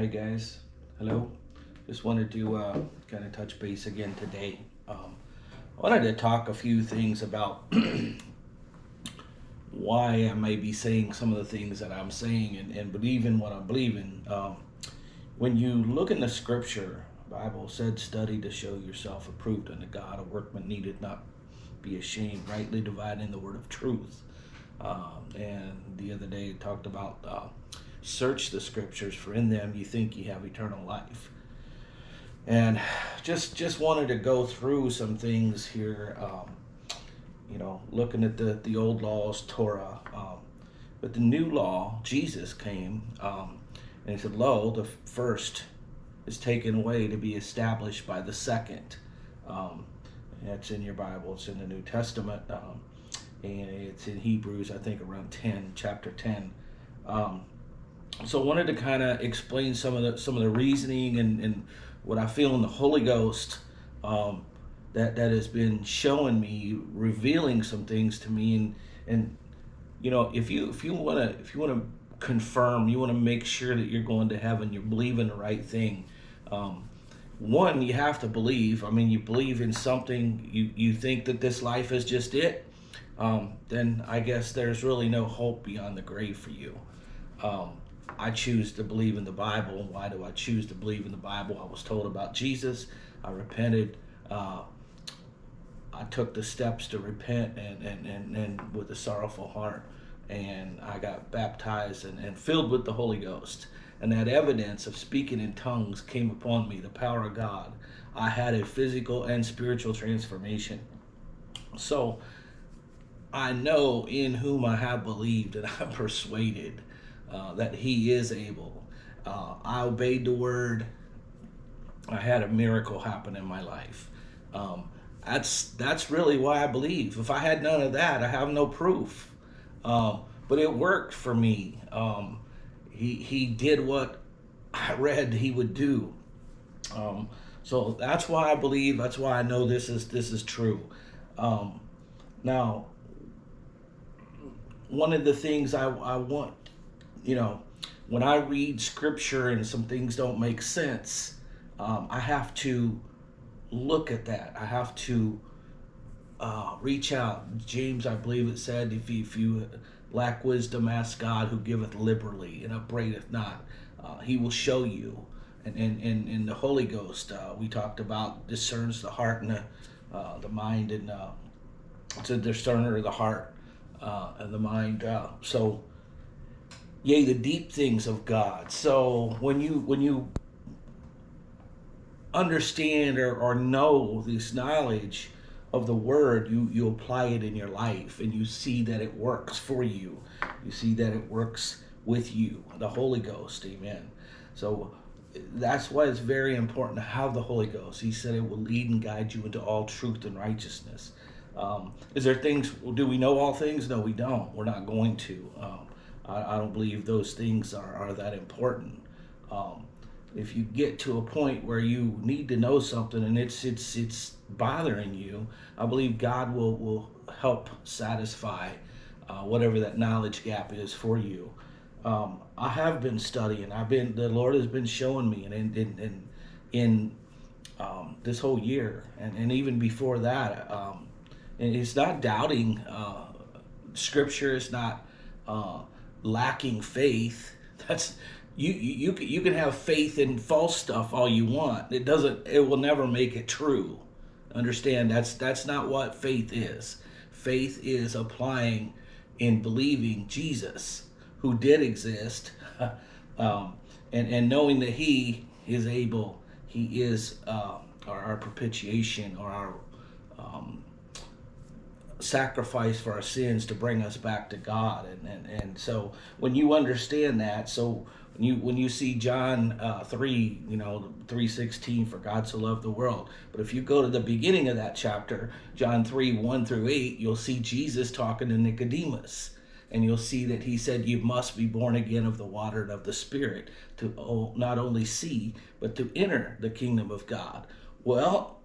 Hi guys, hello. Just wanted to uh, kind of touch base again today. Um, I wanted to talk a few things about why I may be saying some of the things that I'm saying and, and believing what I'm believing. Um, when you look in the scripture, Bible said, study to show yourself approved unto God, a workman needed not be ashamed, rightly dividing the word of truth. Um, and the other day talked about uh, search the scriptures for in them you think you have eternal life. And just just wanted to go through some things here um, you know looking at the the old laws torah um, but the new law jesus came um, and he said lo the first is taken away to be established by the second. Um, that's in your bible it's in the new testament um, and it's in hebrews i think around 10 chapter 10 um, so I wanted to kind of explain some of the some of the reasoning and, and what I feel in the Holy Ghost um, that that has been showing me, revealing some things to me, and and you know if you if you want to if you want to confirm, you want to make sure that you're going to heaven, you're believing the right thing. Um, one, you have to believe. I mean, you believe in something. You you think that this life is just it. Um, then I guess there's really no hope beyond the grave for you. Um, I choose to believe in the Bible. Why do I choose to believe in the Bible? I was told about Jesus. I repented. Uh, I took the steps to repent and, and, and, and with a sorrowful heart. And I got baptized and, and filled with the Holy Ghost. And that evidence of speaking in tongues came upon me, the power of God. I had a physical and spiritual transformation. So I know in whom I have believed and I'm persuaded uh, that he is able. Uh, I obeyed the word. I had a miracle happen in my life. Um, that's that's really why I believe. If I had none of that, I have no proof. Um, but it worked for me. Um, he he did what I read he would do. Um, so that's why I believe. That's why I know this is this is true. Um, now, one of the things I, I want you know, when I read scripture and some things don't make sense, um, I have to look at that. I have to uh, reach out. James, I believe it said, if you, if you lack wisdom, ask God who giveth liberally and upbraideth not. Uh, he will show you. And in and, and, the Holy Ghost, uh, we talked about discerns the heart and the, uh, the mind, and uh, it's a discerner of the heart uh, and the mind. so yea the deep things of god. So when you when you understand or, or know this knowledge of the word you you apply it in your life and you see that it works for you. You see that it works with you the holy ghost amen. So that's why it's very important to have the holy ghost. He said it will lead and guide you into all truth and righteousness. Um, is there things do we know all things? No we don't. We're not going to. Um, I, I don't believe those things are, are that important. Um, if you get to a point where you need to know something and it's it's it's bothering you, I believe God will will help satisfy uh, whatever that knowledge gap is for you. Um, I have been studying. I've been the Lord has been showing me, and in in in, in um, this whole year, and, and even before that, um, and it's not doubting uh, Scripture. It's not uh, lacking faith, that's you you you can have faith in false stuff all you want. It doesn't. It will never make it true. Understand? That's that's not what faith is. Faith is applying in believing Jesus, who did exist, um, and and knowing that He is able. He is uh, our, our propitiation or our um, sacrifice for our sins to bring us back to God. And, and, and so when you understand that, so when you when you see John uh, 3, you know, 3.16, for God so loved the world. But if you go to the beginning of that chapter, John 3, 1 through 8, you'll see Jesus talking to Nicodemus. And you'll see that he said, You must be born again of the water and of the Spirit to not only see, but to enter the kingdom of God. Well,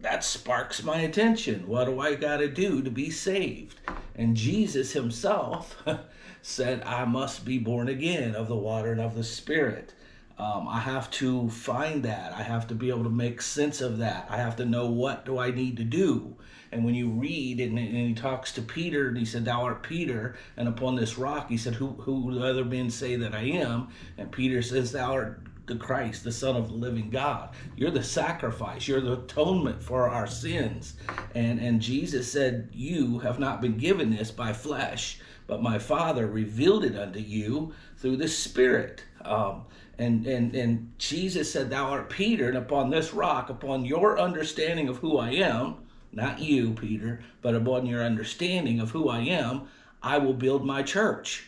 that sparks my attention. What do I got to do to be saved? And Jesus himself said, I must be born again of the water and of the Spirit. um, I have to find that. I have to be able to make sense of that. I have to know what do I need to do. And when you read and, and he talks to Peter and he said, Thou art Peter, and upon this rock, he said, Who who the other men say that I am? And Peter says, Thou art the Christ, the Son of the living God. You're the sacrifice. You're the atonement for our sins. And and Jesus said, You have not been given this by flesh, but my Father revealed it unto you through the Spirit. Um, and, and, and Jesus said, Thou art Peter, and upon this rock, upon your understanding of who I am, not you, Peter, but upon your understanding of who I am, I will build my church.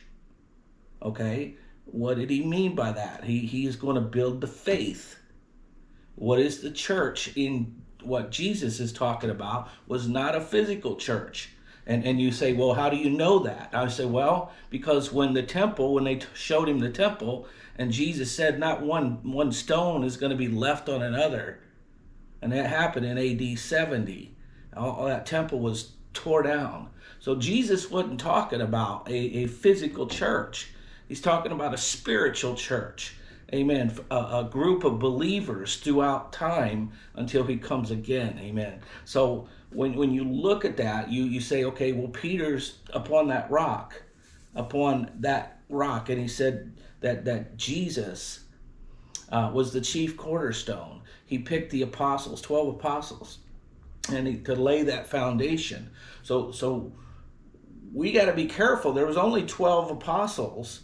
Okay? What did he mean by that? He, he is going to build the faith. What is the church in what Jesus is talking about was not a physical church. And, and you say, well, how do you know that? I say, well, because when the temple, when they showed him the temple, and Jesus said, not one, one stone is going to be left on another. And that happened in AD 70. All, all that temple was tore down. So Jesus wasn't talking about a, a physical church. He's talking about a spiritual church. Amen. A, a, group of believers throughout time until he comes again. Amen. So when, when you look at that, you, you say, okay, well, Peter's upon that rock, upon that rock. And he said that, that Jesus uh, was the chief cornerstone. He picked the apostles, 12 apostles, and he, to lay that foundation. So, so we got to be careful. There was only 12 apostles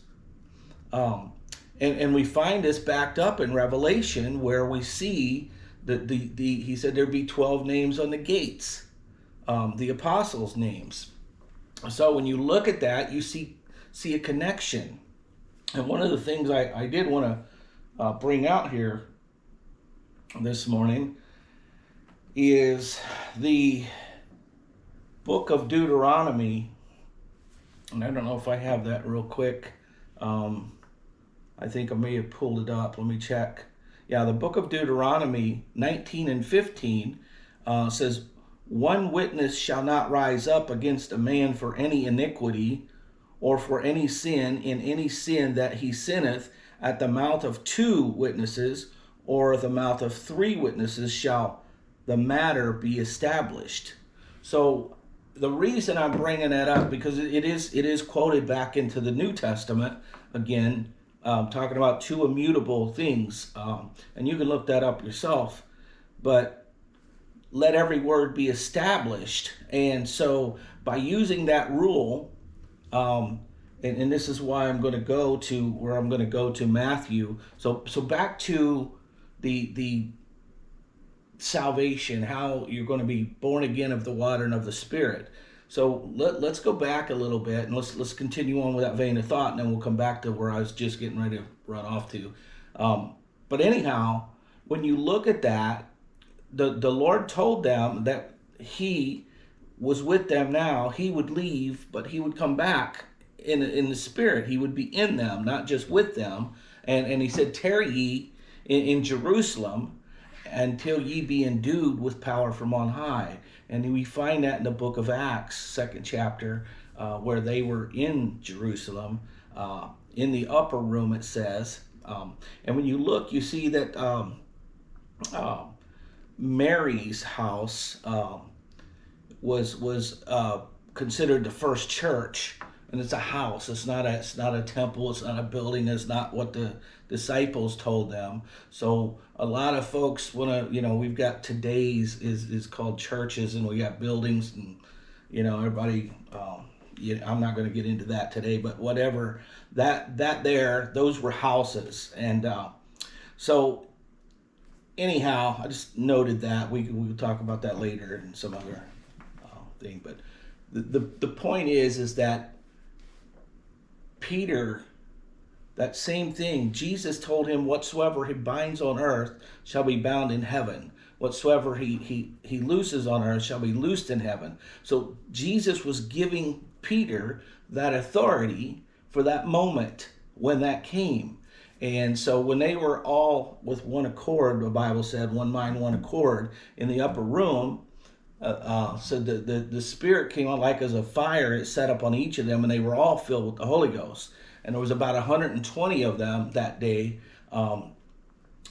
um, and, and we find this backed up in Revelation where we see that the, the he said there'd be 12 names on the gates, um, the apostles' names. So when you look at that, you see see a connection. And one of the things I, I did want to uh, bring out here this morning is the book of Deuteronomy. And I don't know if I have that real quick. Um, I think I may have pulled it up. Let me check. Yeah, the book of Deuteronomy 19 and 15 uh, says, One witness shall not rise up against a man for any iniquity or for any sin in any sin that he sinneth at the mouth of two witnesses or the mouth of three witnesses shall the matter be established. So the reason I'm bringing that up because it is it is quoted back into the New Testament again um, talking about two immutable things. Um, and you can look that up yourself. But let every word be established. And so by using that rule, um, and, and this is why I'm going to go to where I'm going to go to Matthew. So so back to the the salvation, how you're going to be born again of the water and of the Spirit. So let, let's go back a little bit and let's let's continue on with that vein of thought, and then we'll come back to where I was just getting ready to run off to. Um, but anyhow, when you look at that, the the Lord told them that He was with them now. He would leave, but He would come back in in the Spirit. He would be in them, not just with them. And and He said, "Tarry ye in, in Jerusalem." until ye be endued with power from on high. And we find that in the book of Acts, second chapter, uh, where they were in Jerusalem. Uh, in the upper room, it says. Um, and when you look, you see that um, uh, Mary's house um, was was uh, considered the first church and it's a house. It's not a it's not a temple. It's not a building. It's not what the disciples told them. So a lot of folks want to you know we've got today's is is called churches and we got buildings and you know everybody. Um, you know, I'm not going to get into that today, but whatever that that there those were houses and uh, so anyhow I just noted that we we'll talk about that later and some other uh, thing, but the, the the point is is that Peter, that same thing, Jesus told him, Whatsoever he binds on earth shall be bound in heaven. Whatsoever he, he, he looses on earth shall be loosed in heaven. So Jesus was giving Peter that authority for that moment when that came. And so when they were all with one accord, the Bible said, one mind, one accord in the upper room, uh, uh, so the, the, Spirit came on like as a fire. It set up on each of them, and they were all filled with the Holy Ghost. And there was about 120 of them that day Um,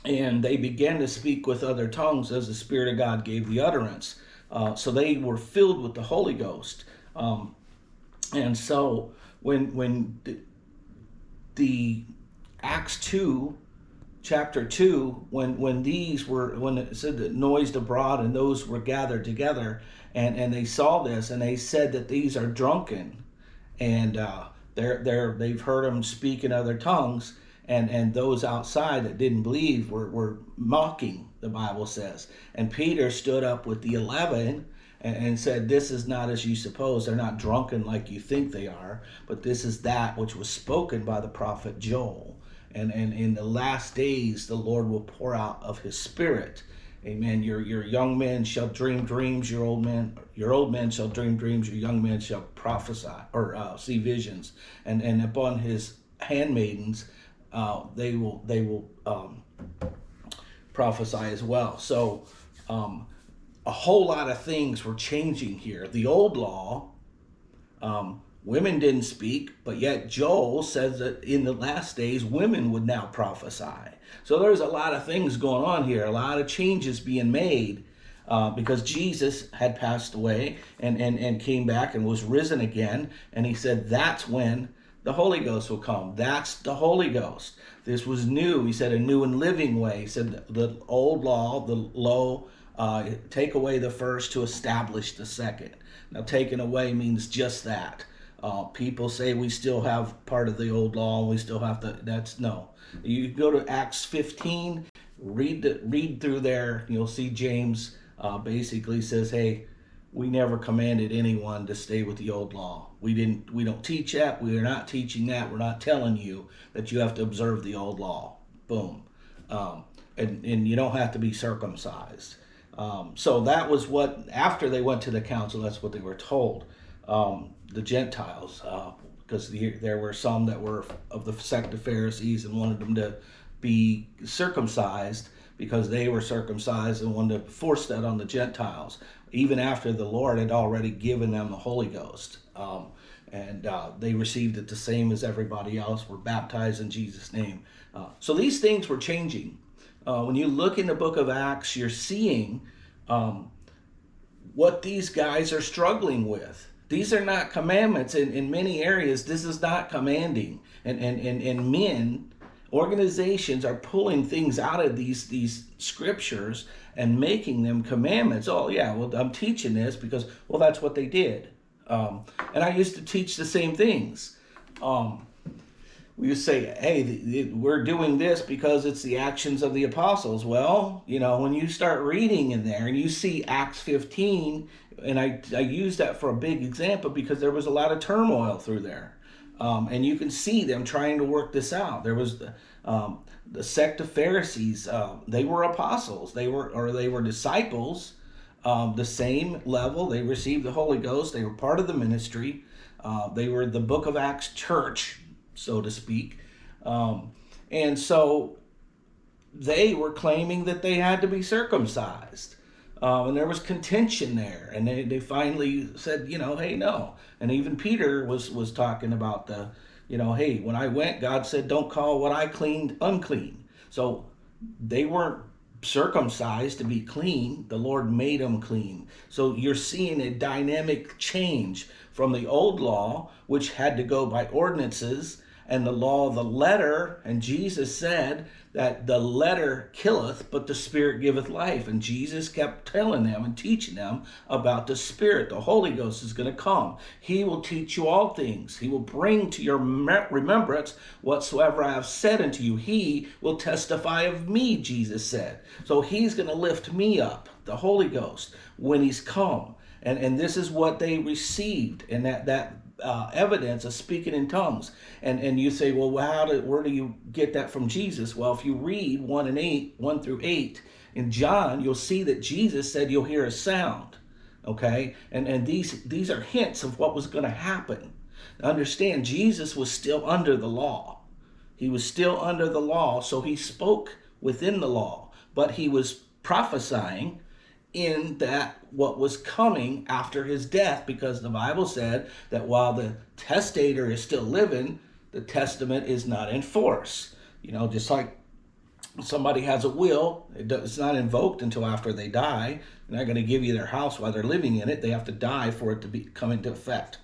and they began to speak with other tongues as the Spirit of God gave the utterance. Uh, so they were filled with the Holy Ghost. Um, and so when when the, the Acts two, chapter two, when when these were when it said that noised abroad and those were gathered together, and and they saw this and they said that these are drunken, and uh, they're they're they've heard them speak in other tongues and and those outside that didn't believe were, were mocking the bible says. And peter stood up with the 11 and, and said this is not as you suppose. They're not drunken like you think they are but this is that which was spoken by the prophet joel and and in the last days the lord will pour out of his spirit Amen. Your your young men shall dream dreams. Your old men your old men shall dream dreams. Your young men shall prophesy or uh, see visions. And and upon his handmaidens uh, they will they will um, prophesy as well. So um, a whole lot of things were changing here. The old law, um, women didn't speak, but yet Joel says that in the last days women would now prophesy. So there's a lot of things going on here, a lot of changes being made. Uh, because Jesus had passed away and, and, and came back and was risen again. And he said that's when the Holy Ghost will come. That's the Holy Ghost. This was new. He said a new and living way. He said the old law, the low, uh, take away the first to establish the second. Now, taken away means just that. Uh, people say we still have part of the old law we still have to. That's no. You go to Acts 15, read the, read through there. You'll see James uh, basically says, "Hey, we never commanded anyone to stay with the old law. We didn't we don't teach that. We are not teaching that. We're not telling you that you have to observe the old law. Boom. Um, and, and you don't have to be circumcised. Um, so that was what after they went to the council, that's what they were told. Um, the Gentiles, because uh, the, there were some that were of the sect of Pharisees and wanted them to be circumcised because they were circumcised and wanted to force that on the Gentiles even after the Lord had already given them the Holy Ghost. Um, and uh, they received it the same as everybody else, were baptized in Jesus' name. Uh, so these things were changing. Uh, when you look in the book of Acts, you're seeing um, what these guys are struggling with. These are not commandments. In, in many areas, this is not commanding. And, and, and, and men, organizations are pulling things out of these, these scriptures and making them commandments. Oh, yeah, well, I'm teaching this because, well, that's what they did. Um, and I used to teach the same things. Um, we to say, hey, we're doing this because it's the actions of the apostles. Well, you know, when you start reading in there and you see Acts 15, and I, I use that for a big example because there was a lot of turmoil through there. Um, and you can see them trying to work this out. There was the, um, the sect of Pharisees, uh, they were apostles, they were or they were disciples, um, the same level. They received the Holy Ghost. They were part of the ministry. Uh, they were the Book of Acts church, so to speak, um, and so they were claiming that they had to be circumcised. Um, and there was contention there, and they, they finally said, you know, hey, no. And even Peter was was talking about the you know, hey, when I went, God said, don't call what I cleaned unclean. So they weren't circumcised to be clean. The Lord made them clean. So you're seeing a dynamic change from the old law, which had to go by ordinances, and the law of the letter. And Jesus said that the letter killeth, but the spirit giveth life. And Jesus kept telling them and teaching them about the spirit. The Holy Ghost is going to come. He will teach you all things. He will bring to your remembrance whatsoever I have said unto you. He will testify of me, Jesus said. So he's going to lift me up, the Holy Ghost, when he's come. And, and this is what they received. And that, that uh, evidence of speaking in tongues. And and you say, well, how do, where do you get that from Jesus? Well, if you read 1 and 8, 1 through 8 in John, you'll see that Jesus said you'll hear a sound. Okay? And and these these are hints of what was going to happen. Understand, Jesus was still under the law. He was still under the law, so he spoke within the law, but he was prophesying in that what was coming after his death because the Bible said that while the testator is still living, the testament is not in force. You know, just like somebody has a will, it's not invoked until after they die. They're not going to give you their house while they're living in it. They have to die for it to be come into effect,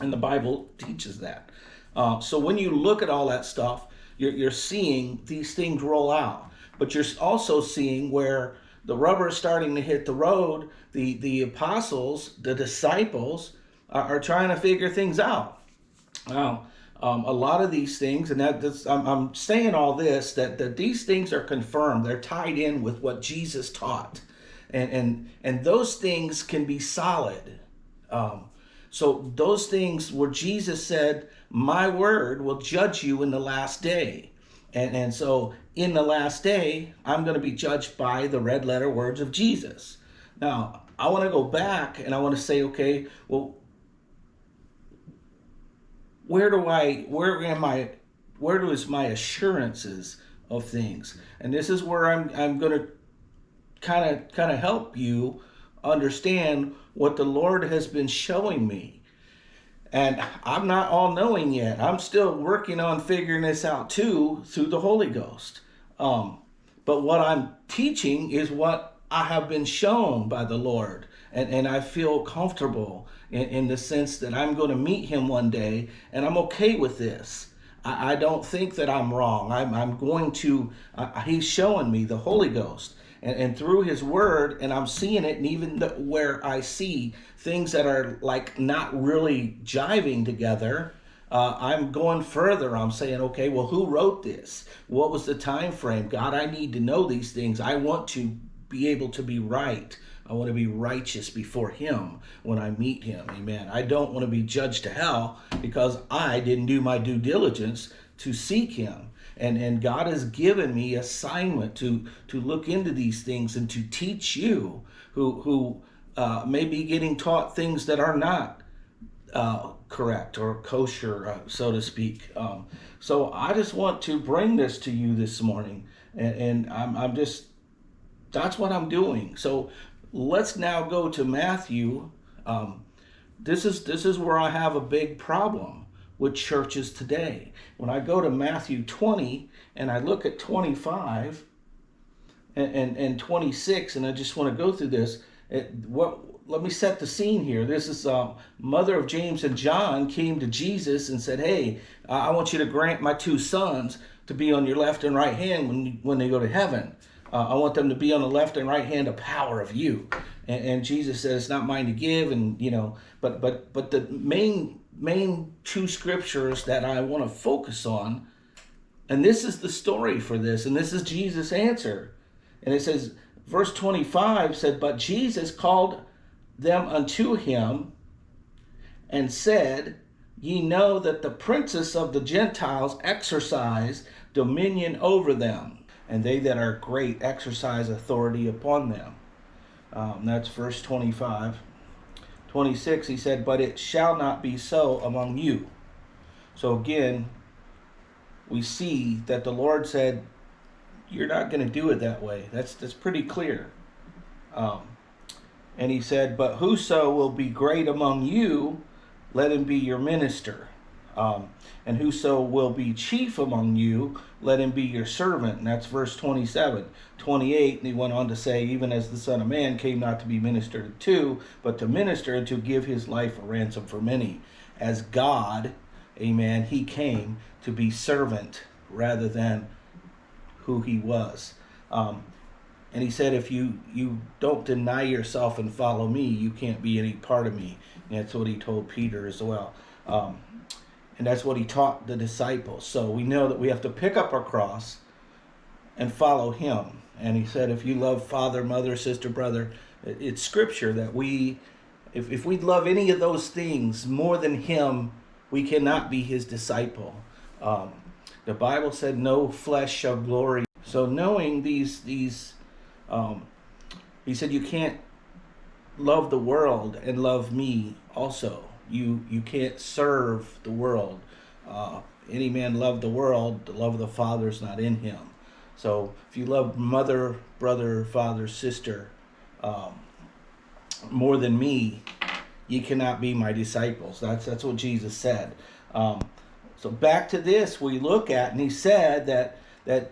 and the Bible teaches that. Uh, so when you look at all that stuff, you're, you're seeing these things roll out, but you're also seeing where the rubber is starting to hit the road. The the apostles, the disciples, are, are trying to figure things out. Now, um, a lot of these things, and that this, I'm, I'm saying all this that, that these things are confirmed. They're tied in with what Jesus taught, and and and those things can be solid. Um, so those things where Jesus said, "My word will judge you in the last day," and and so in the last day, I'm going to be judged by the red letter words of Jesus. Now, I want to go back and I want to say, okay, well, where do I, where am I, where is my assurances of things? And this is where I'm, I'm going to kind of, kind of help you understand what the Lord has been showing me. And I'm not all knowing yet. I'm still working on figuring this out too through the Holy Ghost. Um, but what I'm teaching is what I have been shown by the Lord. And, and I feel comfortable in, in the sense that I'm going to meet him one day and I'm okay with this. I, I don't think that I'm wrong. I'm, I'm going to, uh, he's showing me the Holy Ghost. And, and through his word, and I'm seeing it, and even the, where I see things that are like not really jiving together, uh, I'm going further. I'm saying, okay, well, who wrote this? What was the time frame? God, I need to know these things. I want to be able to be right. I want to be righteous before him when I meet him. Amen. I don't want to be judged to hell because I didn't do my due diligence to seek him. And, and God has given me assignment to, to look into these things and to teach you who, who uh, may be getting taught things that are not uh, correct or kosher, uh, so to speak. Um, so I just want to bring this to you this morning. And, and I'm, I'm just, that's what I'm doing. So let's now go to Matthew. Um, this is this is where I have a big problem with churches today. When I go to Matthew 20 and I look at 25 and, and, and 26, and I just want to go through this. It, what let me set the scene here. This is uh, mother of James and John came to Jesus and said, "Hey, I want you to grant my two sons to be on your left and right hand when when they go to heaven." Uh, I want them to be on the left and right hand of power of you. And, and Jesus says, it's not mine to give. And, you know, but, but, but the main, main two scriptures that I want to focus on, and this is the story for this, and this is Jesus' answer. And it says, verse 25 said, But Jesus called them unto him and said, Ye know that the princes of the Gentiles exercise dominion over them and they that are great exercise authority upon them. Um, that's verse 25. 26, he said, But it shall not be so among you. So again, we see that the Lord said, You're not going to do it that way. That's, that's pretty clear. Um, and he said, But whoso will be great among you, let him be your minister. Um, and whoso will be chief among you, let him be your servant. And that's verse 27. 28, and he went on to say, Even as the Son of Man came not to be ministered to, but to minister and to give his life a ransom for many. As God, amen, he came to be servant rather than who he was. Um, and he said, if you, you don't deny yourself and follow me, you can't be any part of me. And that's what he told Peter as well. Um, and that's what he taught the disciples. So we know that we have to pick up our cross and follow him. And he said, if you love father, mother, sister, brother, it's scripture that we, if, if we love any of those things more than him, we cannot be his disciple. Um, the Bible said, no flesh shall glory. So knowing these, these, um, he said, you can't love the world and love me also you you can't serve the world. Uh, any man love the world, the love of the Father is not in him. So if you love mother, brother, father, sister um, more than me, you cannot be my disciples. That's that's what Jesus said. Um, so back to this, we look at, and he said that that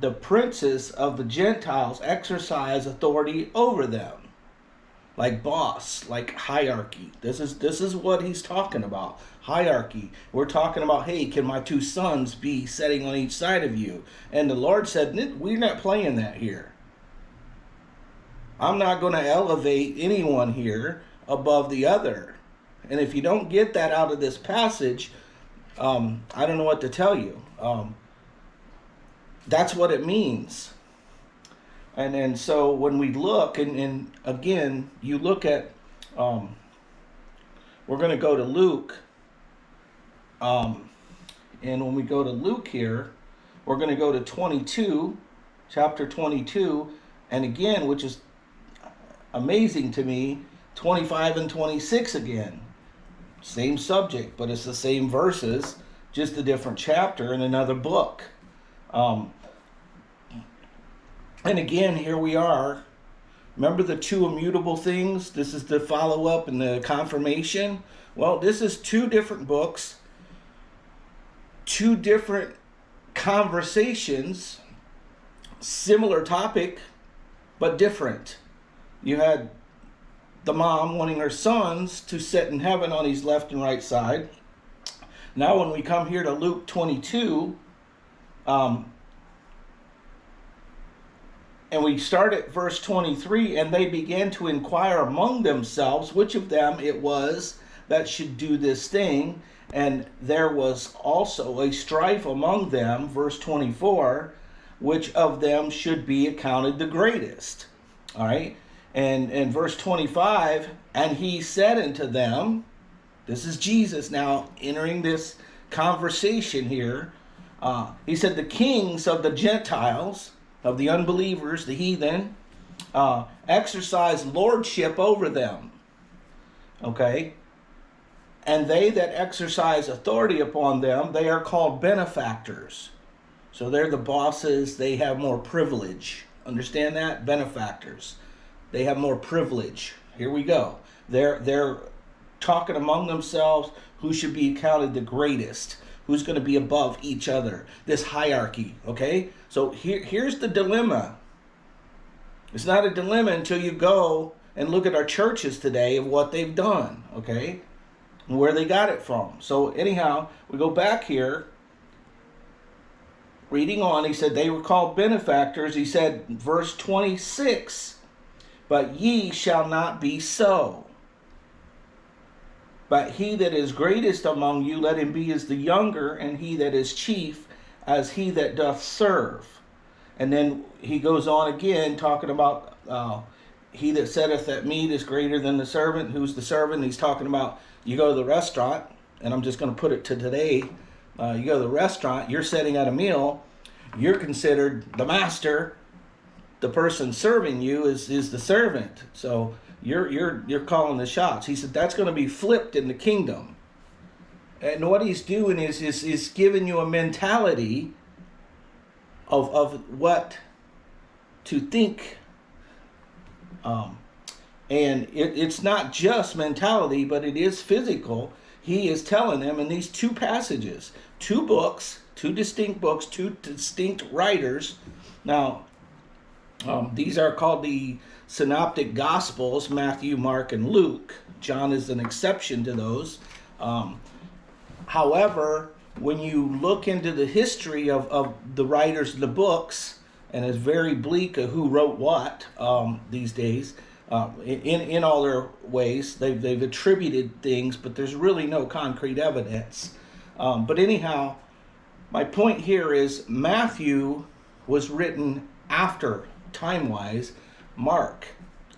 the princes of the Gentiles exercise authority over them. Like boss, like hierarchy. This is this is what he's talking about. Hierarchy. We're talking about, hey, can my two sons be sitting on each side of you? And the Lord said, we're not playing that here. I'm not going to elevate anyone here above the other. And if you don't get that out of this passage, um, I don't know what to tell you. Um, that's what it means. And and so when we look, and, and again, you look at, um, we're going to go to Luke. Um, and when we go to Luke here, we're going to go to 22, chapter 22. And again, which is amazing to me, 25 and 26 again. Same subject, but it's the same verses, just a different chapter in another book. Um, and again, here we are. Remember the two immutable things? This is the follow up and the confirmation. Well, this is two different books, two different conversations, similar topic, but different. You had the mom wanting her sons to sit in heaven on his left and right side. Now, when we come here to Luke 22, um, and we start at verse 23 and they began to inquire among themselves which of them it was that should do this thing. And there was also a strife among them, verse 24, which of them should be accounted the greatest. All right. And in verse 25, and he said unto them, this is Jesus now entering this conversation here. Uh, he said, The kings of the Gentiles, of the unbelievers, the heathen, uh, exercise lordship over them. Okay? And they that exercise authority upon them, they are called benefactors. So they're the bosses, they have more privilege. Understand that? Benefactors. They have more privilege. Here we go. They're they're talking among themselves who should be counted the greatest, who's going to be above each other. This hierarchy, okay? So here here's the dilemma. It's not a dilemma until you go and look at our churches today of what they've done, okay? And where they got it from. So anyhow, we go back here reading on, he said they were called benefactors. He said, verse 26 but ye shall not be so. But he that is greatest among you, let him be as the younger, and he that is chief as he that doth serve. And then he goes on again talking about uh, he that setteth at meat is greater than the servant. Who's the servant? He's talking about you go to the restaurant, and I'm just going to put it to today. Uh, you go to the restaurant, you're setting at a meal, you're considered the master, the person serving you is is the servant. So you're you're you're calling the shots. He said that's going to be flipped in the kingdom. And what he's doing is is is giving you a mentality of of what to think. Um, and it, it's not just mentality, but it is physical. He is telling them in these two passages, two books, two distinct books, two distinct writers. Now, um, these are called the synoptic gospels Matthew, Mark, and Luke. John is an exception to those. Um, however, when you look into the history of, of the writers of the books, and it's very bleak of who wrote what um, these days, uh, in, in all their ways, they've, they've attributed things, but there's really no concrete evidence. Um, but anyhow, my point here is Matthew was written after time wise, Mark.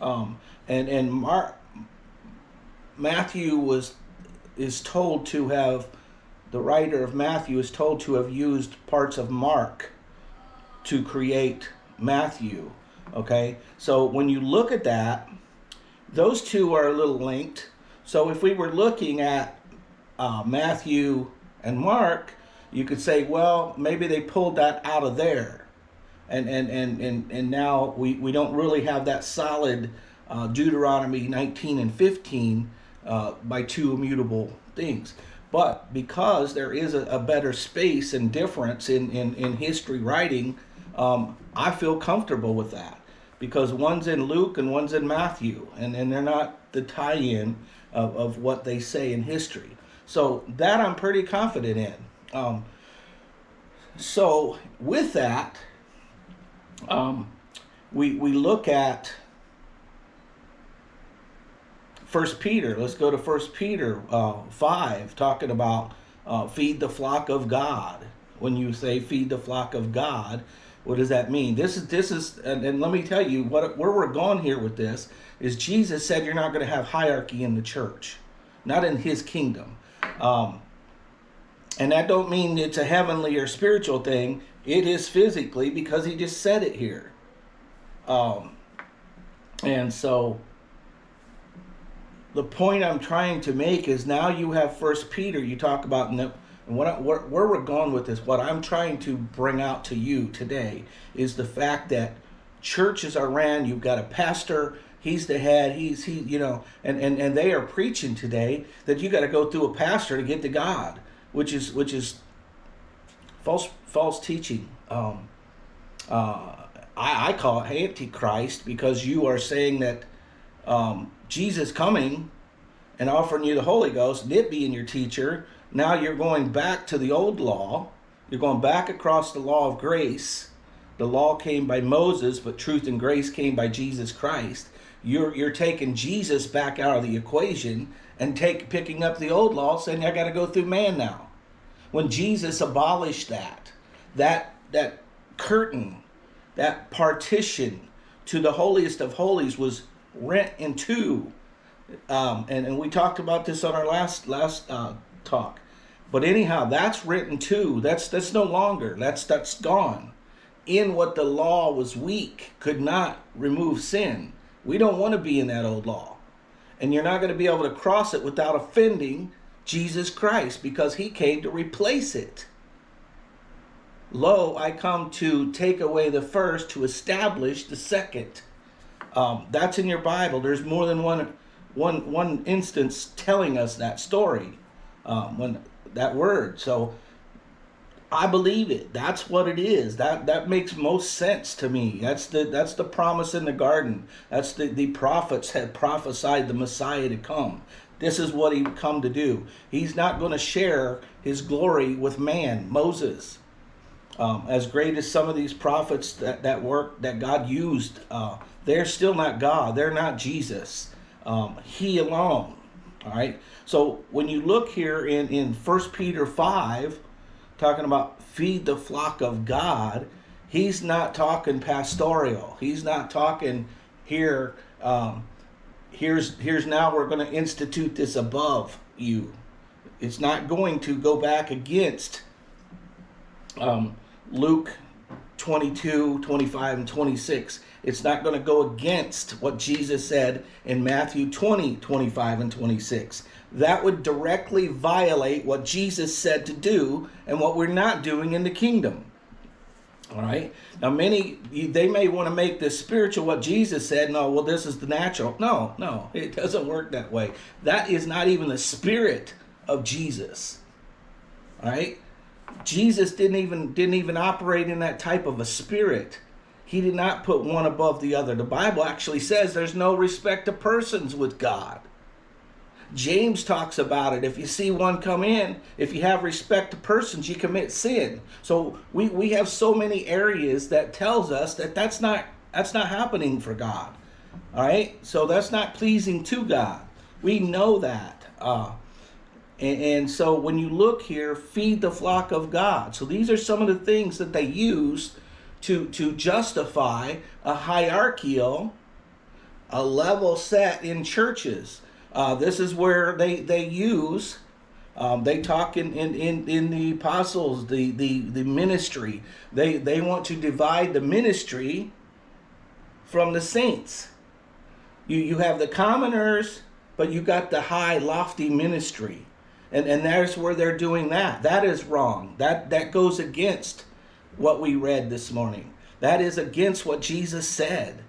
Um, and and Mark Matthew was is told to have the writer of Matthew is told to have used parts of Mark to create Matthew. Okay, so when you look at that, those two are a little linked. So if we were looking at uh, Matthew and Mark, you could say, well, maybe they pulled that out of there and and and and, and now we, we don't really have that solid uh, Deuteronomy 19 and 15 uh, by two immutable things. But because there is a, a, better space and difference in, in, in history writing um, I feel comfortable with that because one's in Luke and one's in Matthew, and, and they're not the tie in of, of what they say in history. So that I'm pretty confident in. Um, so with that, um, we we look at First Peter. Let's go to First Peter uh, five, talking about uh, feed the flock of God. When you say feed the flock of God, what does that mean? This is this is, and, and let me tell you what where we're going here with this is Jesus said you're not going to have hierarchy in the church, not in His kingdom. Um, and that don't mean it's a heavenly or spiritual thing. It is physically because he just said it here. Um, and so the point I'm trying to make is now you have First Peter. You talk about and what where, where we're going with this. What I'm trying to bring out to you today is the fact that churches are ran. You've got a pastor. He's the head. He's he. You know, and and and they are preaching today that you got to go through a pastor to get to God which is which is false false teaching. Um, uh, I, I call it antichrist because you are saying that um, Jesus coming and offering you the Holy Ghost, and it being your teacher, now you're going back to the old law. You're going back across the law of grace. The law came by Moses, but truth and grace came by Jesus Christ. You're you're taking Jesus back out of the equation and take picking up the old law, saying I got to go through man now. When Jesus abolished that, that that curtain, that partition to the holiest of holies was rent in two. Um, and, and we talked about this on our last last uh, talk. But anyhow, that's written too. That's that's no longer. That's that's gone. In what the law was weak, could not remove sin. We don't want to be in that old law and you're not going to be able to cross it without offending Jesus Christ because he came to replace it. Lo, I come to take away the first to establish the second. Um, that's in your Bible. There's more than one, one, one instance telling us that story, um, when that word. So I believe it. That's what it is. That that makes most sense to me. That's the that's the promise in the garden. That's the the prophets had prophesied the Messiah to come. This is what he come to do. He's not going to share his glory with man, Moses. Um, as great as some of these prophets that, that work that God used, uh, they're still not God. They're not Jesus. Um, he alone. All right. So when you look here in, in 1 Peter 5, talking about feed the flock of God, he's not talking pastoral. He's not talking here. Um, here's here's now we're going to institute this above you. It's not going to go back against um, Luke 22, 25, and 26. It's not going to go against what Jesus said in Matthew 20, 25, and 26 that would directly violate what Jesus said to do and what we're not doing in the kingdom. All right. Now, many they may want to make this spiritual what Jesus said. No, well, this is the natural. No, no, it doesn't work that way. That is not even the spirit of Jesus. All right. Jesus didn't even didn't even operate in that type of a spirit. He did not put one above the other. The Bible actually says there's no respect to persons with God. James talks about it. If you see one come in, if you have respect to persons, you commit sin. So we, we have so many areas that tells us that that's not that's not happening for God. All right, so that's not pleasing to God. We know that. Uh, and, and so when you look here, feed the flock of God. So these are some of the things that they use to to justify a hierarchical, a level set in churches. Uh, this is where they, they use, um, they talk in, in, in, in the apostles, the, the, the ministry. They, they want to divide the ministry from the saints. You, you have the commoners, but you got the high, lofty ministry. And, and there's where they're doing that. That is wrong. That, that goes against what we read this morning. That is against what Jesus said.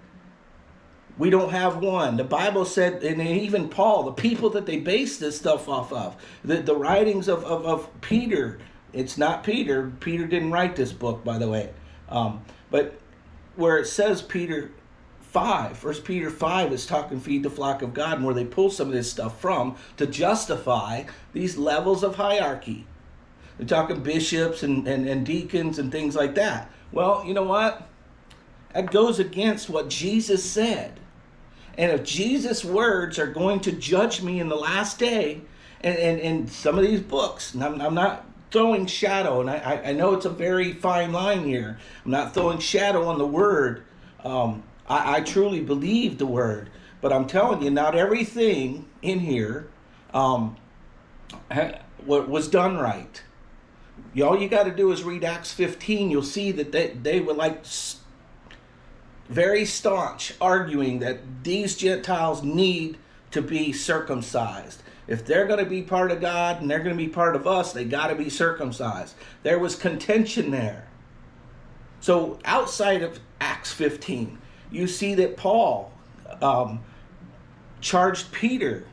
We don't have one. The Bible said, and even Paul, the people that they base this stuff off of, the, the writings of, of, of Peter, it's not Peter. Peter didn't write this book, by the way. Um, but where it says Peter 5, First Peter 5 is talking feed the flock of God, and where they pull some of this stuff from to justify these levels of hierarchy. They're talking bishops and, and, and deacons and things like that. Well, you know what? That goes against what Jesus said. And if Jesus' words are going to judge me in the last day, and, and, and some of these books, and I'm, I'm not throwing shadow, and I, I know it's a very fine line here. I'm not throwing shadow on the word. Um, I, I truly believe the word, but I'm telling you, not everything in here um, was done right. All you got to do is read Acts 15. You'll see that they, they were like very staunch, arguing that these Gentiles need to be circumcised. If they're going to be part of God and they're going to be part of us, they got to be circumcised. There was contention there. So outside of Acts 15, you see that Paul um, charged Peter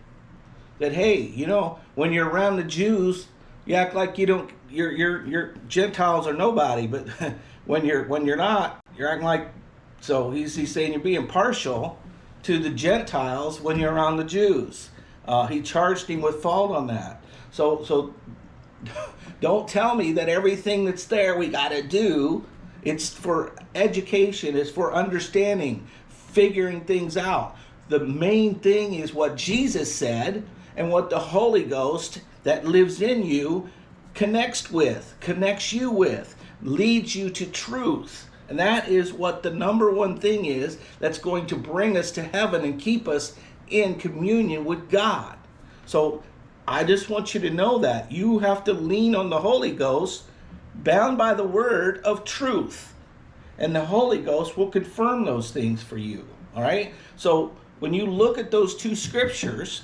that hey, you know, when you're around the Jews, you act like you don't. You're you're you're Gentiles are nobody, but when you're when you're not, you're acting like. So he's he's saying you're being partial to the Gentiles when you're around the Jews. Uh, he charged him with fault on that. So so don't tell me that everything that's there we got to do. It's for education. It's for understanding, figuring things out. The main thing is what Jesus said and what the Holy Ghost that lives in you connects with, connects you with, leads you to truth. And that is what the number one thing is that's going to bring us to heaven and keep us in communion with God. So I just want you to know that you have to lean on the Holy Ghost, bound by the word of truth. And the Holy Ghost will confirm those things for you. All right? So when you look at those two scriptures,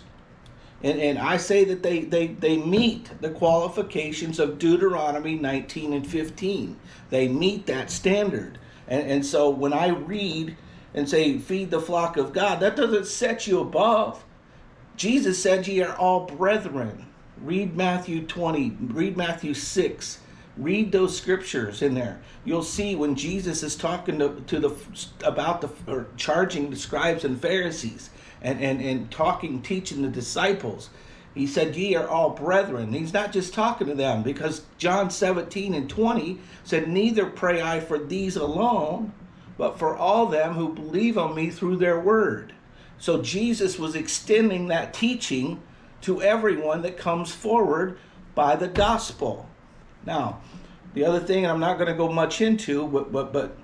and, and I say that they, they, they meet the qualifications of Deuteronomy 19 and 15. They meet that standard. And, and so when I read and say, feed the flock of God, that doesn't set you above. Jesus said, Ye are all brethren. Read Matthew 20, read Matthew 6. Read those scriptures in there. You'll see when Jesus is talking to, to the about the or charging the scribes and Pharisees and, and, and talking, teaching the disciples. He said, Ye are all brethren. He's not just talking to them because John 17 and 20 said, Neither pray I for these alone, but for all them who believe on me through their word. So Jesus was extending that teaching to everyone that comes forward by the gospel. Now, the other thing, I'm not going to go much into, but, but, but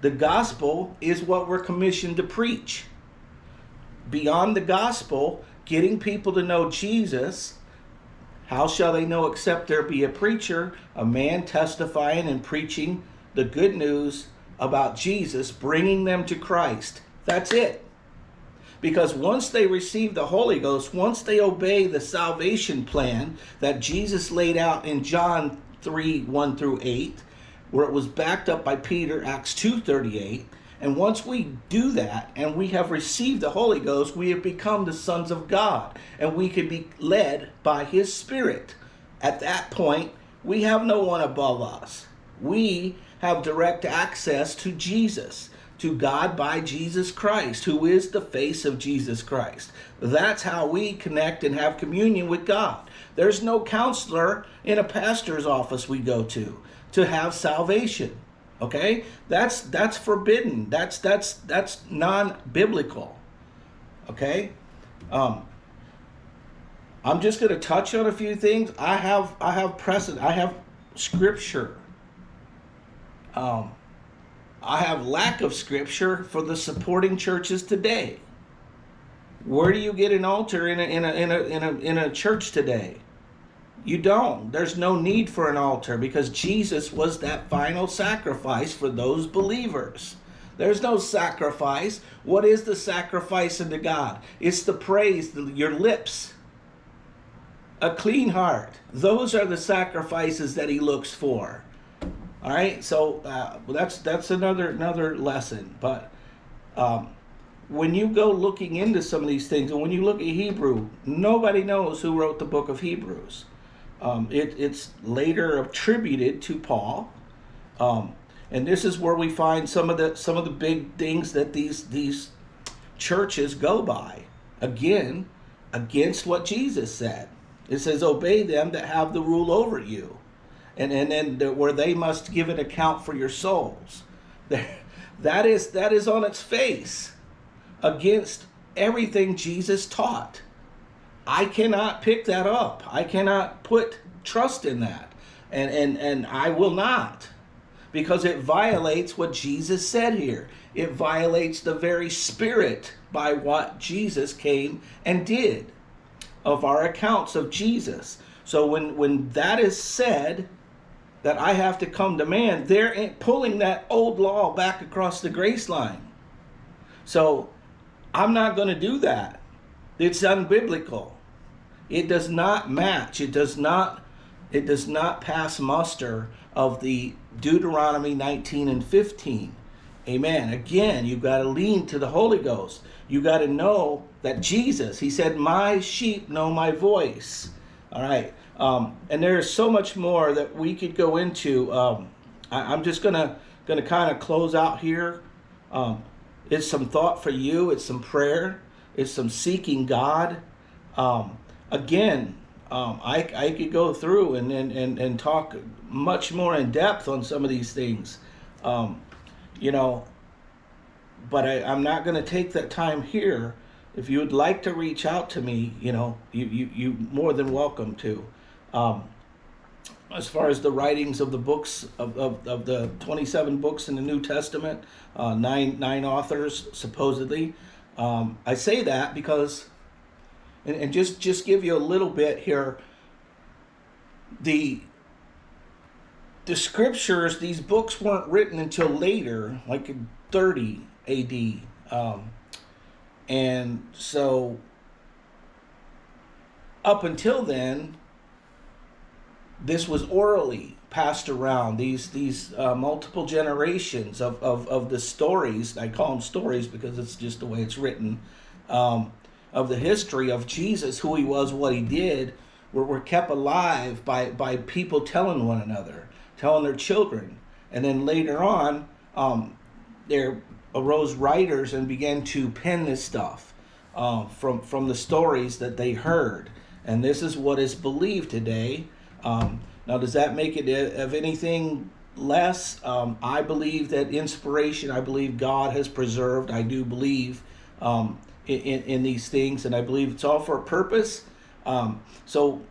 the gospel is what we're commissioned to preach. Beyond the gospel, getting people to know Jesus, how shall they know except there be a preacher, a man testifying and preaching the good news about Jesus, bringing them to Christ. That's it. Because once they receive the Holy Ghost, once they obey the salvation plan that Jesus laid out in John 3 1 through 8, where it was backed up by Peter, Acts 2 38, and once we do that and we have received the Holy Ghost, we have become the sons of God and we can be led by His Spirit. At that point, we have no one above us. We have direct access to Jesus, to God by Jesus Christ, who is the face of Jesus Christ. That's how we connect and have communion with God. There's no counselor in a pastor's office we go to to have salvation. Okay? That's that's forbidden. That's that's that's non-biblical. Okay? Um I'm just going to touch on a few things. I have I have precedent. I have scripture um, I have lack of scripture for the supporting churches today. Where do you get an altar in a, in a, in a, in a, in a church today? You don't. There's no need for an altar because Jesus was that final sacrifice for those believers. There's no sacrifice. What is the sacrifice unto God? It's the praise, the, your lips, a clean heart. Those are the sacrifices that he looks for. All right, so uh, that's that's another another lesson. But um, when you go looking into some of these things, and when you look at Hebrew, nobody knows who wrote the book of Hebrews. Um, it, it's later attributed to Paul. Um, and this is where we find some of the some of the big things that these these churches go by. Again, against what Jesus said. It says, "Obey them that have the rule over you," and and then where they must give an account for your souls. That is that is on its face against everything Jesus taught. I cannot pick that up. I cannot put trust in that. And and and I will not because it violates what Jesus said here. It violates the very spirit by what Jesus came and did of our accounts of Jesus. So when when that is said that I have to come to man, they're pulling that old law back across the grace line. So I'm not going to do that. It's unbiblical. It does not match. It does not it does not pass muster of the Deuteronomy 19 and 15. Amen. Again, you've got to lean to the Holy Ghost. You got to know that Jesus, he said, My sheep know my voice. All right. Um, and there's so much more that we could go into. Um, I, am just gonna gonna kind of close out here. Um, it's some thought for you. It's some prayer. It's some seeking God. Um, again, um, I, I could go through and, and, and, and talk much more in depth on some of these things. Um, you know, but I, I'm not going to take that time here. If you would like to reach out to me, you know, you, you, you more than welcome to. Um, as far as the writings of the books of, of, of the 27 books in the New Testament, uh, nine nine authors supposedly. Um, I say that because, and, and just just give you a little bit here. The the scriptures, these books weren't written until later, like in 30 A.D. Um, and so up until then, this was orally passed around these these uh, multiple generations of, of, of the stories. I call them stories because it's just the way it's written. Um, of the history of jesus who he was what he did were, were kept alive by, by people telling one another telling their children. And then later on um, there arose writers and began to pen this stuff uh, from from the stories that they heard. And this is what is believed today. Um, now, does that make it of anything less? Um, I believe that inspiration, I believe God has preserved, I do believe um, in, in, these things, and I believe it's all for a purpose. Um, so,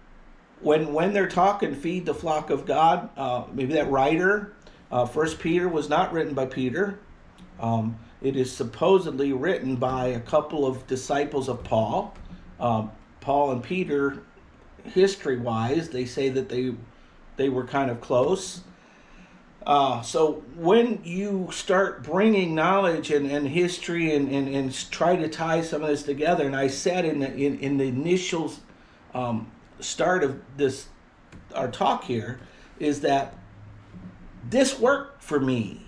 when when they're talking, feed the flock of God, uh, maybe that writer, uh, First Peter was not written by Peter. Um, it is supposedly written by a couple of disciples of Paul. Um, Paul and Peter history wise, they say that they they were kind of close. Uh, so when you start bringing knowledge and, and history and, and, and try to tie some of this together, and I said in the, in, in the initial um, start of this our talk here, is that this worked for me.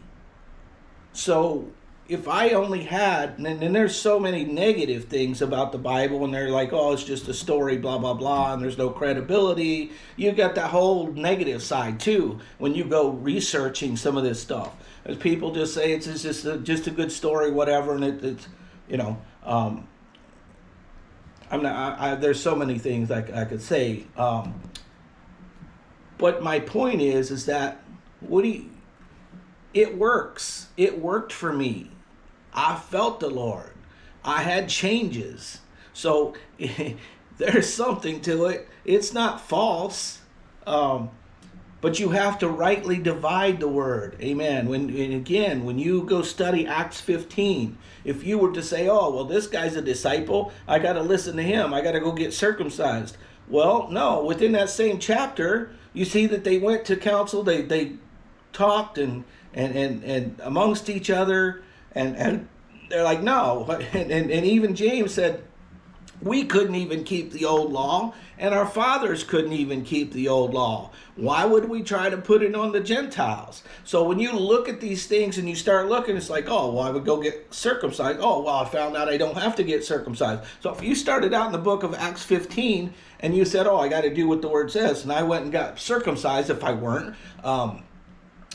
So if I only had, and then there's so many negative things about the Bible, and they're like, oh, it's just a story, blah, blah, blah, and there's no credibility. You got that whole negative side too when you go researching some of this stuff. As people just say it's just a, just a good story, whatever, and it, it's, you know, um, I'm not, I, I, there's so many things I, I could say. Um, but my point is, is that, what do you, it works. It worked for me. I felt the Lord. I had changes. So there's something to it. It's not false. Um, but you have to rightly divide the word. Amen. When and again, when you go study Acts 15, if you were to say, "Oh, well, this guy's a disciple, I got to listen to him. I got to go get circumcised." Well, no. Within that same chapter, you see that they went to council. They they talked and and and, and amongst each other and and they're like, no. And, and, and even James said, we couldn't even keep the old law, and our fathers couldn't even keep the old law. Why would we try to put it on the Gentiles? So when you look at these things and you start looking, it's like, oh, well, I would go get circumcised. Oh, well, I found out I don't have to get circumcised. So if you started out in the book of Acts 15 and you said, oh, I got to do what the word says, and I went and got circumcised if I weren't, um,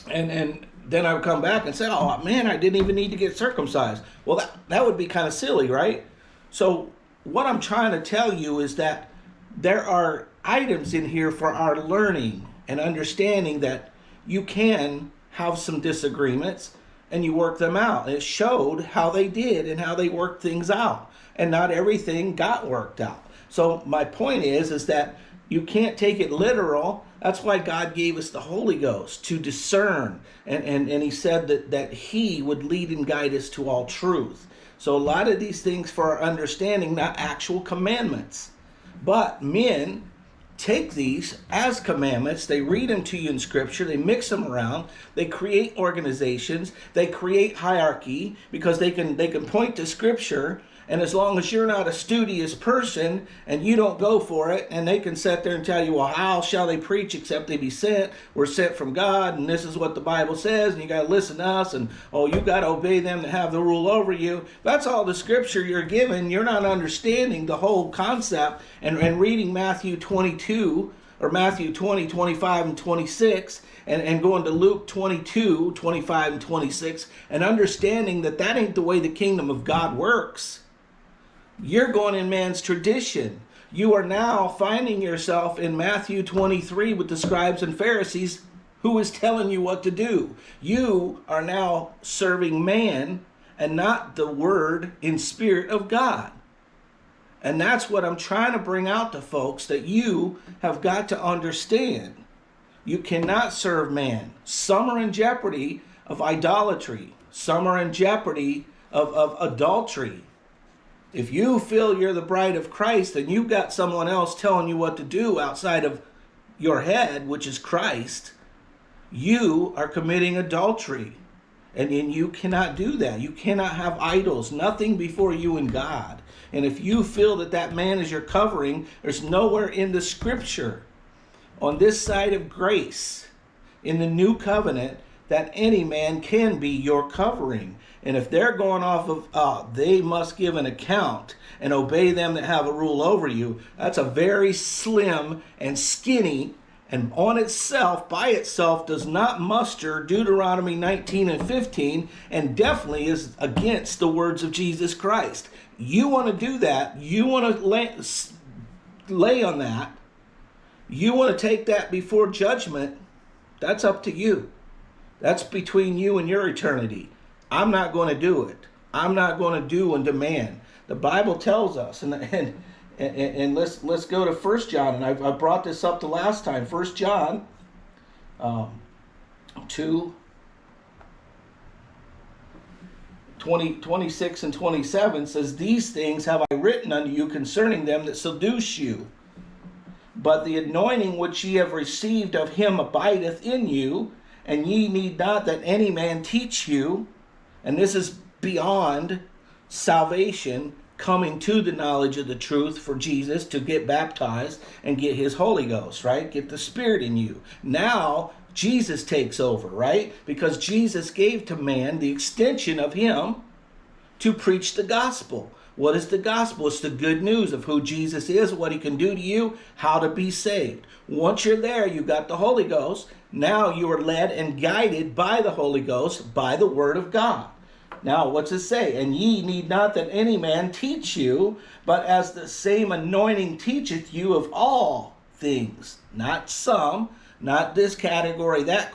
and and then I would come back and say, oh man, I didn't even need to get circumcised. Well, that, that would be kind of silly, right? So, what I'm trying to tell you is that there are items in here for our learning and understanding that you can have some disagreements and you work them out. it showed how they did and how they worked things out. And not everything got worked out. So my point is is that you can't take it literal. That's why God gave us the Holy Ghost to discern. And, and, and he said that, that he would lead and guide us to all truth. So a lot of these things for our understanding, not actual commandments. But men take these as commandments, they read them to you in scripture, they mix them around, they create organizations, they create hierarchy because they can they can point to scripture and as long as you're not a studious person and you don't go for it, and they can sit there and tell you, well, how shall they preach except they be sent? We're sent from God, and this is what the Bible says, and you got to listen to us, and oh, you got to obey them to have the rule over you. That's all the scripture you're given. You're not understanding the whole concept and, and reading Matthew 22 or Matthew 20, 25, and 26, and, and going to Luke 22, 25, and 26, and understanding that that ain't the way the kingdom of God works. You're going in man's tradition. You are now finding yourself in Matthew 23 with the scribes and Pharisees who is telling you what to do. You are now serving man and not the word in spirit of God. And that's what I'm trying to bring out to folks that you have got to understand. You cannot serve man. Some are in jeopardy of idolatry. Some are in jeopardy of, of adultery. If you feel you're the bride of Christ and you've got someone else telling you what to do outside of your head, which is Christ, you are committing adultery. And, and you cannot do that. You cannot have idols, nothing before you and God. And if you feel that that man is your covering, there's nowhere in the scripture on this side of grace in the new covenant that any man can be your covering. And if they're going off of, uh, they must give an account and obey them that have a rule over you, that's a very slim and skinny and on itself, by itself, does not muster Deuteronomy 19 and 15 and definitely is against the words of Jesus Christ. You want to do that, you want to lay, lay on that, you want to take that before judgment, that's up to you. That's between you and your eternity. I'm not going to do it. I'm not going to do and demand. The Bible tells us, and and and, and let's let's go to First John, and I, I brought this up the last time. First John, um, two. 20, 26 and 27 says, These things have I written unto you concerning them that seduce you. But the anointing which ye have received of him abideth in you, and ye need not that any man teach you. And this is beyond salvation, coming to the knowledge of the truth for Jesus to get baptized and get his Holy Ghost, right? Get the Spirit in you. Now, Jesus takes over, right? Because Jesus gave to man the extension of him to preach the gospel. What is the gospel? It's the good news of who Jesus is, what he can do to you, how to be saved. Once you're there, you got the Holy Ghost. Now you are led and guided by the Holy Ghost by the word of God. Now, what's it say? And ye need not that any man teach you, but as the same anointing teacheth you of all things, not some, not this category, that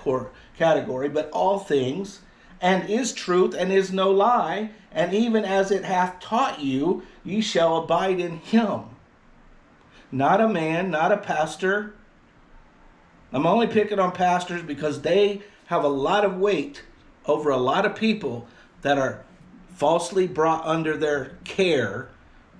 category, but all things, and is truth and is no lie, and even as it hath taught you, ye shall abide in him. Not a man, not a pastor. I'm only picking on pastors because they have a lot of weight over a lot of people that are falsely brought under their care,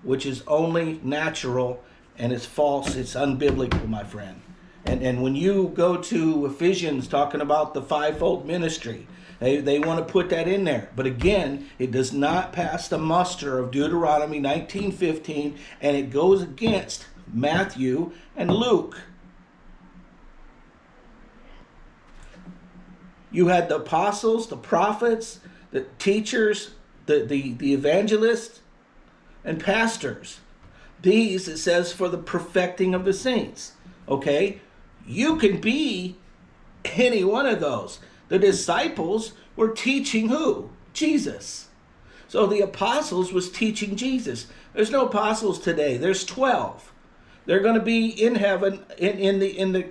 which is only natural and it's false, it's unbiblical, my friend. And, and when you go to Ephesians talking about the fivefold ministry, they, they want to put that in there. But again, it does not pass the muster of Deuteronomy 19.15, and it goes against Matthew and Luke. You had the apostles, the prophets, the teachers, the, the, the evangelists, and pastors. These, it says, for the perfecting of the saints. Okay? You can be any one of those. The disciples were teaching who? Jesus. So the apostles was teaching Jesus. There's no apostles today. There's 12. They're going to be in heaven in, in the in the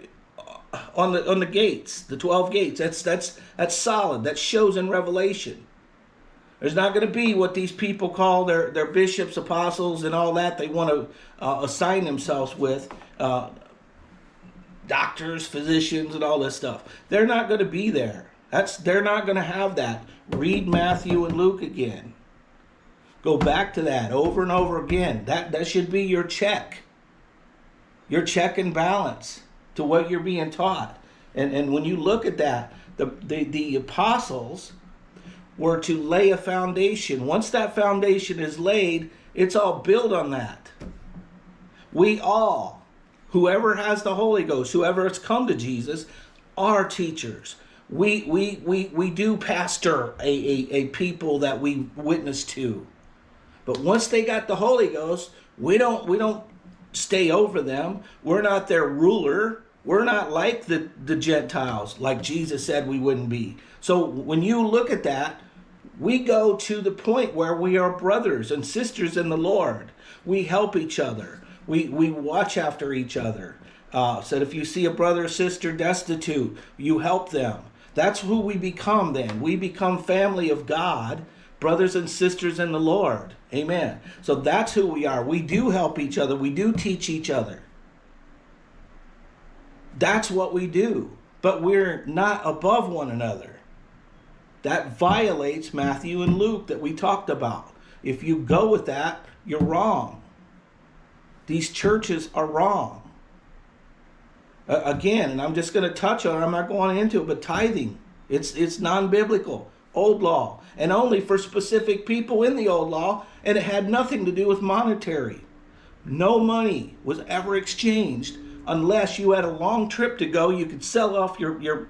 on the on the gates, the 12 gates. That's that's that's solid. That shows in Revelation. There's not going to be what these people call their, their bishops, apostles, and all that they want to uh, assign themselves with. Uh, doctors, physicians, and all this stuff. They're not going to be there. That's they're not going to have that. Read Matthew and Luke again. Go back to that over and over again. That that should be your check. Your check and balance to what you're being taught. And and when you look at that, the the, the apostles were to lay a foundation. Once that foundation is laid, it's all built on that. We all, whoever has the Holy Ghost, whoever has come to Jesus, are teachers. We we we we do pastor a, a, a people that we witness to. But once they got the Holy Ghost, we don't we don't stay over them. We're not their ruler. We're not like the, the Gentiles, like Jesus said we wouldn't be. So when you look at that, we go to the point where we are brothers and sisters in the Lord. We help each other. We, we watch after each other. Uh, said if you see a brother or sister destitute, you help them. That's who we become then. We become family of God, brothers and sisters in the Lord. Amen. So that's who we are. We do help each other. We do teach each other. That's what we do. But we're not above one another. That violates Matthew and Luke that we talked about. If you go with that, you're wrong. These churches are wrong. Uh, again, and I'm just going to touch on it, I'm not going into it, but tithing, it's, it's non biblical, old law, and only for specific people in the old law, and it had nothing to do with monetary. No money was ever exchanged unless you had a long trip to go. You could sell off your, your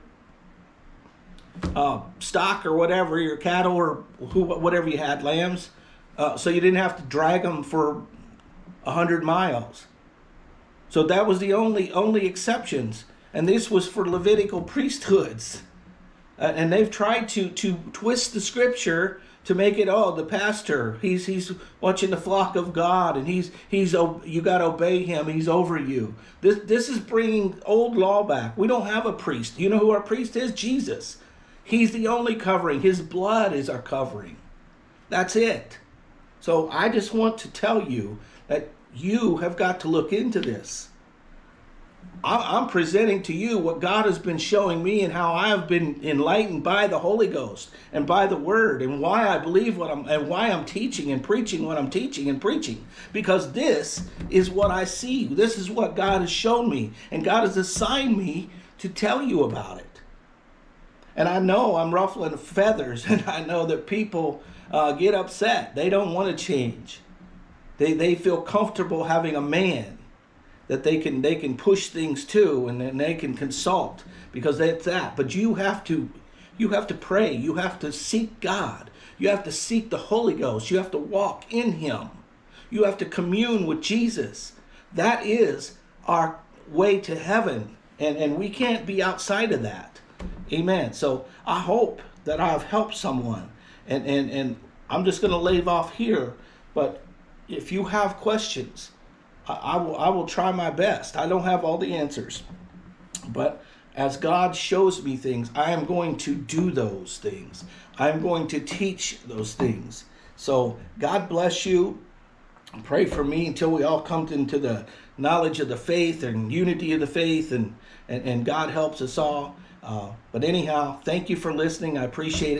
uh, stock or whatever, your cattle or who, whatever you had, lambs, uh, so you didn't have to drag them for a hundred miles. So that was the only only exceptions, and this was for Levitical priesthoods, uh, and they've tried to to twist the scripture to make it oh the pastor he's he's watching the flock of God and he's he's you got to obey him he's over you. This this is bringing old law back. We don't have a priest. You know who our priest is? Jesus. He's the only covering. His blood is our covering. That's it. So I just want to tell you that you have got to look into this. I'm presenting to you what God has been showing me and how I have been enlightened by the Holy Ghost and by the Word and why I believe what I'm and why I'm teaching and preaching what I'm teaching and preaching. Because this is what I see. This is what God has shown me. And God has assigned me to tell you about it. And I know I'm ruffling feathers, and I know that people uh, get upset. They don't want to change. They, they feel comfortable having a man that they can they can push things to, and then they can consult because that's that. But you have to you have to pray. You have to seek God. You have to seek the Holy Ghost. You have to walk in Him. You have to commune with Jesus. That is our way to heaven, and and we can't be outside of that. Amen. So I hope that I've helped someone. And, and, and I'm just going to leave off here. But if you have questions, I, I, will, I will try my best. I don't have all the answers. But as God shows me things, I am going to do those things. I'm going to teach those things. So God bless you. Pray for me until we all come into the knowledge of the faith and unity of the faith and, and, and God helps us all. Uh, but anyhow, thank you for listening. I appreciate it.